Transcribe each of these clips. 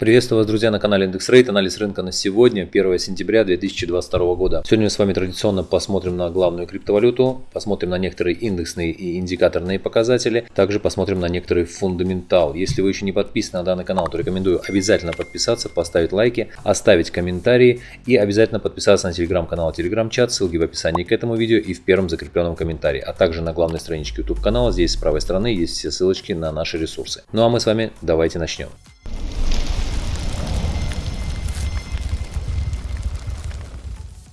Приветствую вас, друзья, на канале IndexRate. Анализ рынка на сегодня, 1 сентября 2022 года. Сегодня мы с вами традиционно посмотрим на главную криптовалюту, посмотрим на некоторые индексные и индикаторные показатели, также посмотрим на некоторые фундаментал. Если вы еще не подписаны на данный канал, то рекомендую обязательно подписаться, поставить лайки, оставить комментарии и обязательно подписаться на телеграм-канал, телеграм-чат, ссылки в описании к этому видео и в первом закрепленном комментарии, а также на главной страничке YouTube канала, здесь с правой стороны есть все ссылочки на наши ресурсы. Ну а мы с вами давайте начнем.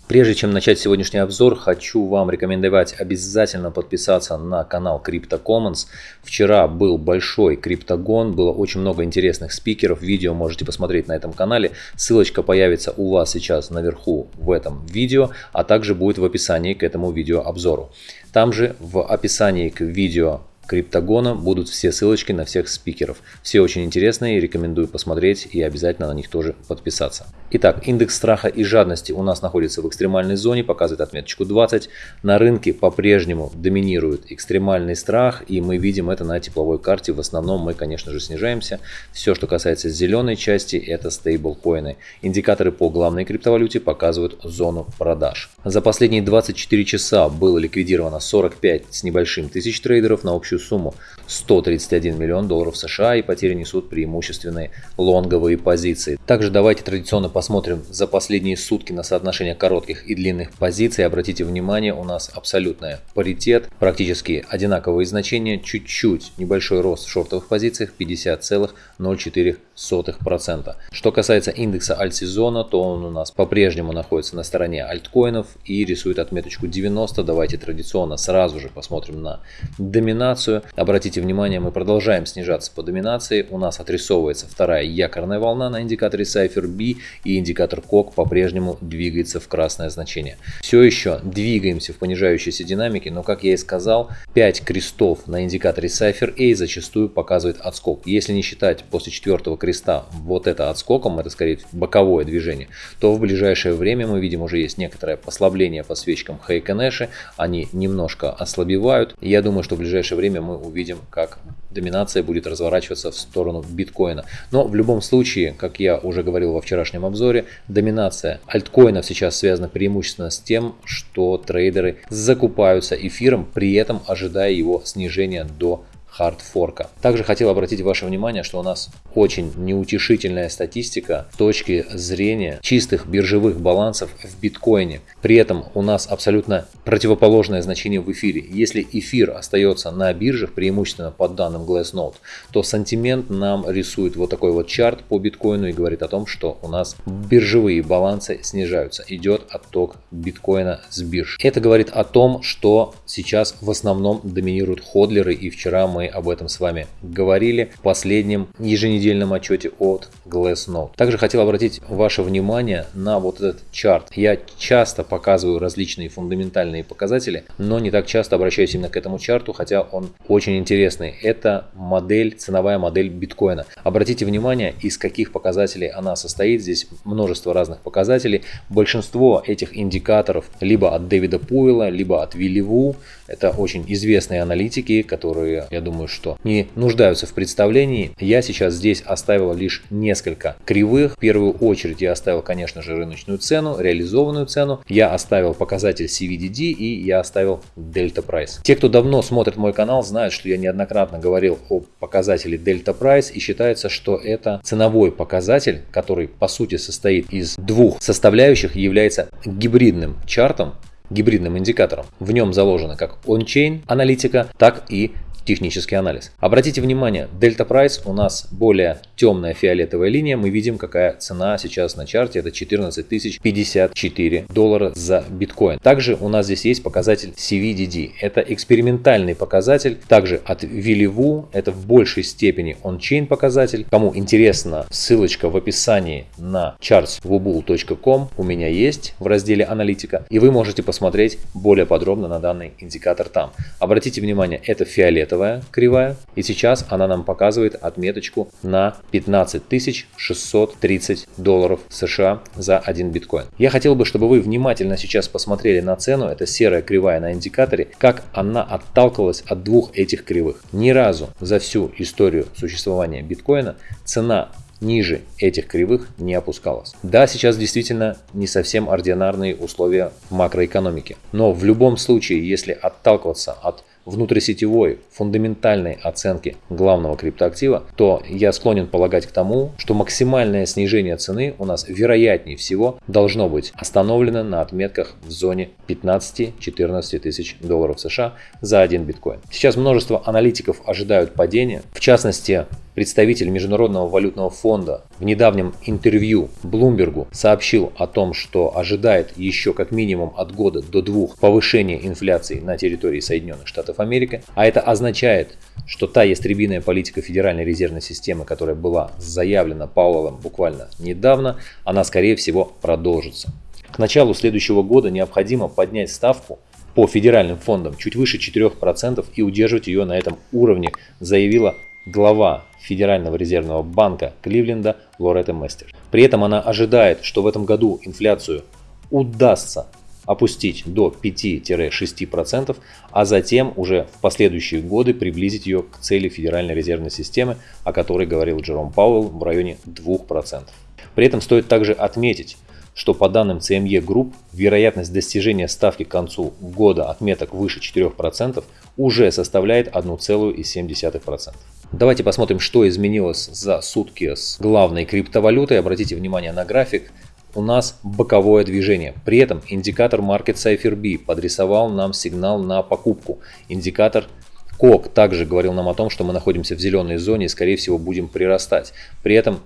Прежде чем начать сегодняшний обзор, хочу вам рекомендовать обязательно подписаться на канал Crypto Commons. Вчера был большой криптогон, было очень много интересных спикеров, видео можете посмотреть на этом канале. Ссылочка появится у вас сейчас наверху в этом видео, а также будет в описании к этому видео обзору. Там же в описании к видео Криптогона будут все ссылочки на всех спикеров. Все очень интересные, рекомендую посмотреть и обязательно на них тоже подписаться. Итак, индекс страха и жадности у нас находится в экстремальной зоне, показывает отметочку 20. На рынке по-прежнему доминирует экстремальный страх, и мы видим это на тепловой карте. В основном мы, конечно же, снижаемся. Все, что касается зеленой части, это стейблкоины. Индикаторы по главной криптовалюте показывают зону продаж. За последние 24 часа было ликвидировано 45 с небольшим тысяч трейдеров на общую сумму 131 миллион долларов США и потери несут преимущественные лонговые позиции. Также давайте традиционно посмотрим за последние сутки на соотношение коротких и длинных позиций. Обратите внимание, у нас абсолютная паритет, практически одинаковые значения, чуть-чуть небольшой рост в шортовых позициях 50,04%. Что касается индекса альтсезона, то он у нас по-прежнему находится на стороне альткоинов и рисует отметочку 90. Давайте традиционно сразу же посмотрим на доминацию. Обратите внимание, мы продолжаем снижаться по доминации. У нас отрисовывается вторая якорная волна на индикаторе Cypher B и индикатор КОК по-прежнему двигается в красное значение. Все еще двигаемся в понижающейся динамике, но как я и сказал, 5 крестов на индикаторе Cypher A зачастую показывает отскок. Если не считать после четвертого креста вот это отскоком, это скорее боковое движение, то в ближайшее время мы видим уже есть некоторое послабление по свечкам Хейконэши, они немножко ослабевают. Я думаю, что в ближайшее время мы увидим, как доминация будет разворачиваться в сторону биткоина. Но в любом случае, как я уже говорил во вчерашнем обзоре, доминация альткоинов сейчас связана преимущественно с тем, что трейдеры закупаются эфиром, при этом ожидая его снижения до хардфорка. Также хотел обратить ваше внимание, что у нас очень неутешительная статистика с точки зрения чистых биржевых балансов в биткоине. При этом у нас абсолютно противоположное значение в эфире. Если эфир остается на биржах, преимущественно по данным Glassnode, то сантимент нам рисует вот такой вот чарт по биткоину и говорит о том, что у нас биржевые балансы снижаются. Идет отток биткоина с бирж. Это говорит о том, что сейчас в основном доминируют ходлеры и вчера мы об этом с вами говорили в последнем еженедельном отчете от Glassnode. Также хотел обратить ваше внимание на вот этот чарт. Я часто показываю различные фундаментальные показатели, но не так часто обращаюсь именно к этому чарту, хотя он очень интересный. Это модель, ценовая модель биткоина. Обратите внимание, из каких показателей она состоит. Здесь множество разных показателей. Большинство этих индикаторов либо от Дэвида Пуэлла, либо от Вилли Ву. Это очень известные аналитики, которые, я думаю, что не нуждаются в представлении. Я сейчас здесь оставил лишь несколько кривых. В первую очередь я оставил, конечно же, рыночную цену, реализованную цену. Я оставил показатель CVDD и я оставил Delta Price. Те, кто давно смотрит мой канал, знают, что я неоднократно говорил о показателе Delta Price и считается, что это ценовой показатель, который по сути состоит из двух составляющих, является гибридным чартом, гибридным индикатором. В нем заложена как он-чейн аналитика, так и технический анализ. Обратите внимание, Delta Price у нас более темная фиолетовая линия. Мы видим, какая цена сейчас на чарте. Это 14 054 доллара за биткоин. Также у нас здесь есть показатель CVDD. Это экспериментальный показатель. Также от Вилливу. Это в большей степени он-чейн показатель. Кому интересно, ссылочка в описании на chartswubull.com у меня есть в разделе аналитика. И вы можете посмотреть более подробно на данный индикатор там. Обратите внимание, это фиолетовый фиолетовая кривая. И сейчас она нам показывает отметочку на 15 630 долларов США за один биткоин. Я хотел бы, чтобы вы внимательно сейчас посмотрели на цену. Это серая кривая на индикаторе. Как она отталкивалась от двух этих кривых. Ни разу за всю историю существования биткоина цена ниже этих кривых не опускалась. Да, сейчас действительно не совсем ординарные условия в макроэкономике, но в любом случае, если отталкиваться от внутрисетевой фундаментальной оценки главного криптоактива, то я склонен полагать к тому, что максимальное снижение цены у нас вероятнее всего должно быть остановлено на отметках в зоне 15-14 тысяч долларов США за один биткоин. Сейчас множество аналитиков ожидают падения, в частности Представитель Международного валютного фонда в недавнем интервью Блумбергу сообщил о том, что ожидает еще как минимум от года до двух повышения инфляции на территории Соединенных Штатов Америки, а это означает, что та ястребиная политика Федеральной резервной системы, которая была заявлена Пауэллом буквально недавно, она скорее всего продолжится. К началу следующего года необходимо поднять ставку по федеральным фондам чуть выше 4% и удерживать ее на этом уровне, заявила глава Федерального резервного банка Кливленда Лоретта Местер. При этом она ожидает, что в этом году инфляцию удастся опустить до 5-6%, а затем уже в последующие годы приблизить ее к цели Федеральной резервной системы, о которой говорил Джером Пауэлл в районе 2%. При этом стоит также отметить, что по данным CME Group вероятность достижения ставки к концу года отметок выше 4% уже составляет 1,7%. Давайте посмотрим, что изменилось за сутки с главной криптовалютой. Обратите внимание на график. У нас боковое движение. При этом индикатор Market Cipher B подрисовал нам сигнал на покупку. Индикатор КОК также говорил нам о том, что мы находимся в зеленой зоне и скорее всего будем прирастать. При этом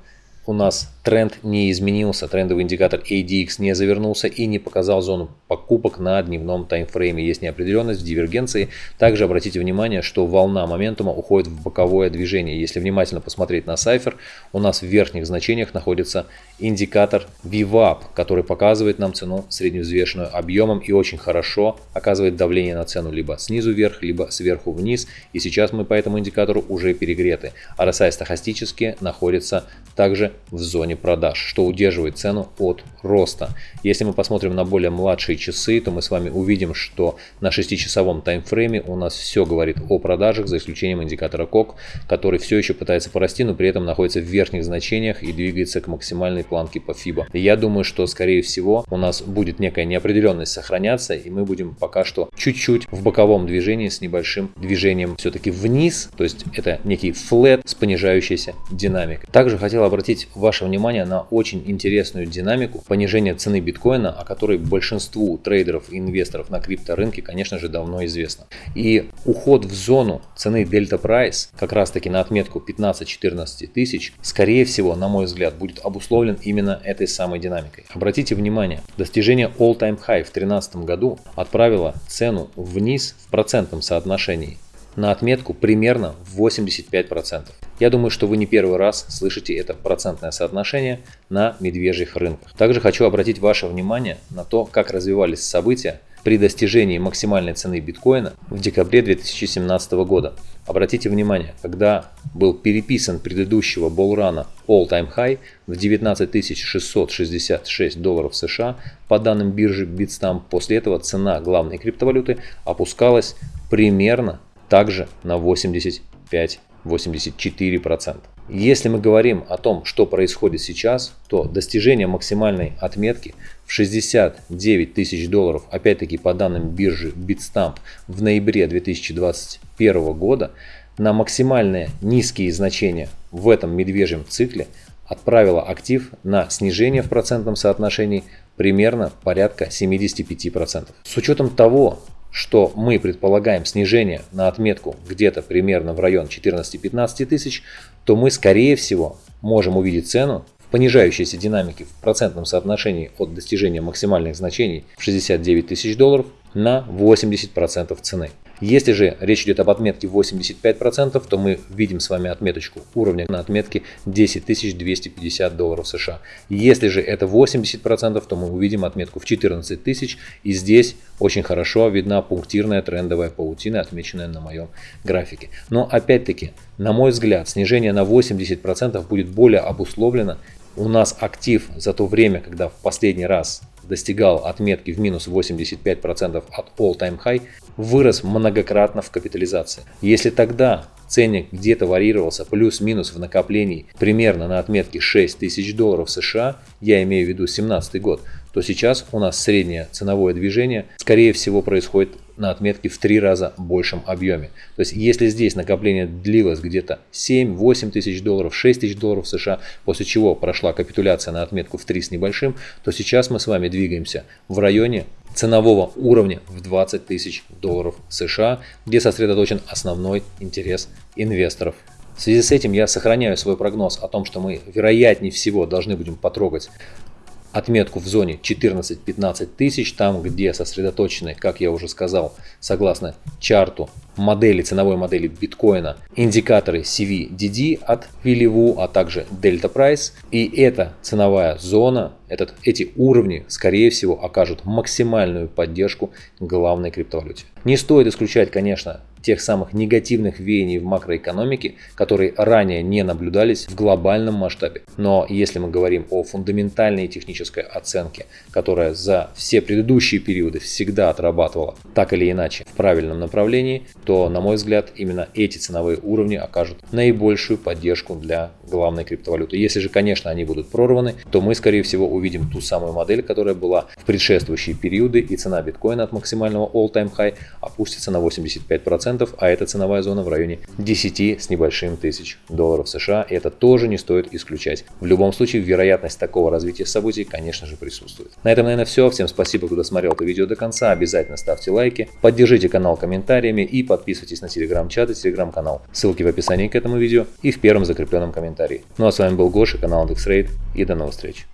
у нас тренд не изменился, трендовый индикатор ADX не завернулся и не показал зону покупок на дневном таймфрейме. Есть неопределенность в дивергенции. Также обратите внимание, что волна моментума уходит в боковое движение. Если внимательно посмотреть на сайфер, у нас в верхних значениях находится индикатор VWAP, который показывает нам цену средневзвешенную объемом и очень хорошо оказывает давление на цену либо снизу вверх, либо сверху вниз. И сейчас мы по этому индикатору уже перегреты. RSI стахастически находится также в зоне продаж, что удерживает цену от роста. Если мы посмотрим на более младшие часы, то мы с вами увидим, что на 6-часовом таймфрейме у нас все говорит о продажах, за исключением индикатора КОК, который все еще пытается порасти, но при этом находится в верхних значениях и двигается к максимальной планке по FIBA. Я думаю, что скорее всего у нас будет некая неопределенность сохраняться, и мы будем пока что чуть-чуть в боковом движении с небольшим движением все-таки вниз, то есть это некий флет с понижающейся динамикой. Также хотел обратить ваше внимание на очень интересную динамику понижения цены биткоина, о которой большинству трейдеров и инвесторов на крипторынке, конечно же, давно известно. И уход в зону цены Delta Price, как раз таки на отметку 15-14 тысяч, скорее всего, на мой взгляд, будет обусловлен именно этой самой динамикой. Обратите внимание, достижение all-time high в 2013 году отправило цену вниз в процентном соотношении на отметку примерно 85%. Я думаю, что вы не первый раз слышите это процентное соотношение на медвежьих рынках. Также хочу обратить ваше внимание на то, как развивались события при достижении максимальной цены биткоина в декабре 2017 года. Обратите внимание, когда был переписан предыдущего болрана all-time high в 19 666 долларов США по данным биржи Bitstamp, после этого цена главной криптовалюты опускалась примерно также на 85-84%. Если мы говорим о том, что происходит сейчас, то достижение максимальной отметки в 69 тысяч долларов, опять-таки по данным биржи Bitstamp в ноябре 2021 года, на максимальные низкие значения в этом медвежьем цикле отправила актив на снижение в процентном соотношении примерно порядка 75%. С учетом того, что мы предполагаем снижение на отметку где-то примерно в район 14-15 тысяч, то мы скорее всего можем увидеть цену в понижающейся динамике в процентном соотношении от достижения максимальных значений в 69 тысяч долларов на 80% цены. Если же речь идет об отметке 85%, то мы видим с вами отметочку уровня на отметке 10 250 долларов США. Если же это 80%, то мы увидим отметку в 14 тысяч. И здесь очень хорошо видна пунктирная трендовая паутина, отмеченная на моем графике. Но опять-таки, на мой взгляд, снижение на 80% будет более обусловлено. У нас актив за то время, когда в последний раз достигал отметки в минус 85% от all-time high, вырос многократно в капитализации. Если тогда ценник где-то варьировался плюс-минус в накоплении примерно на отметке 6 тысяч долларов США, я имею в виду 2017 год, то сейчас у нас среднее ценовое движение, скорее всего, происходит на отметке в три раза большем объеме. То есть, если здесь накопление длилось где-то 7-8 тысяч долларов, 6 тысяч долларов США, после чего прошла капитуляция на отметку в 3 с небольшим, то сейчас мы с вами двигаемся в районе ценового уровня в 20 тысяч долларов США, где сосредоточен основной интерес инвесторов. В связи с этим я сохраняю свой прогноз о том, что мы вероятнее всего должны будем потрогать отметку в зоне 14-15 тысяч, там где сосредоточены, как я уже сказал, согласно чарту модели, ценовой модели биткоина, индикаторы CVDD от Willy а также Delta Price. И эта ценовая зона, этот, эти уровни, скорее всего, окажут максимальную поддержку главной криптовалюте. Не стоит исключать, конечно, тех самых негативных веяний в макроэкономике, которые ранее не наблюдались в глобальном масштабе. Но если мы говорим о фундаментальной технической оценке, которая за все предыдущие периоды всегда отрабатывала так или иначе в правильном направлении, то, на мой взгляд, именно эти ценовые уровни окажут наибольшую поддержку для главной криптовалюты. Если же, конечно, они будут прорваны, то мы, скорее всего, увидим ту самую модель, которая была в предшествующие периоды, и цена биткоина от максимального all-time high опустится на 85%, 10%, а это ценовая зона в районе 10 с небольшим тысяч долларов США. И это тоже не стоит исключать. В любом случае, вероятность такого развития событий, конечно же, присутствует. На этом, наверное, все. Всем спасибо, кто досмотрел это видео до конца. Обязательно ставьте лайки, поддержите канал комментариями и подписывайтесь на телеграм-чат и телеграм-канал. Ссылки в описании к этому видео и в первом закрепленном комментарии. Ну а с вами был Гоша, канал IndexRate и до новых встреч.